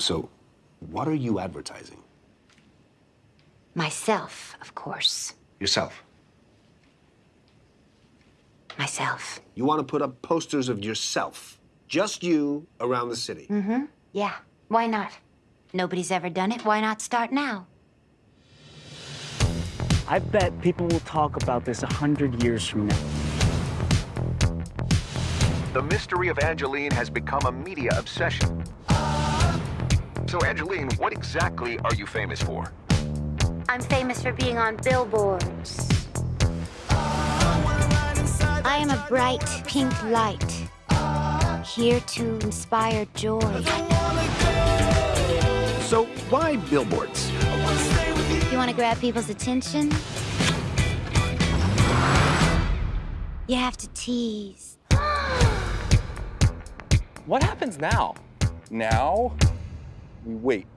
So, what are you advertising? Myself, of course. Yourself. Myself. You want to put up posters of yourself, just you, around the city. Mm-hmm. Yeah. Why not? Nobody's ever done it. Why not start now? I bet people will talk about this a hundred years from now. The mystery of Angelyne has become a media obsession. So, Angelyne, what exactly are you famous for? I'm famous for being on billboards. I am a bright pink light, here to inspire joy. So, why billboards? You want to grab people's attention? You have to tease. What happens now? Now, we wait.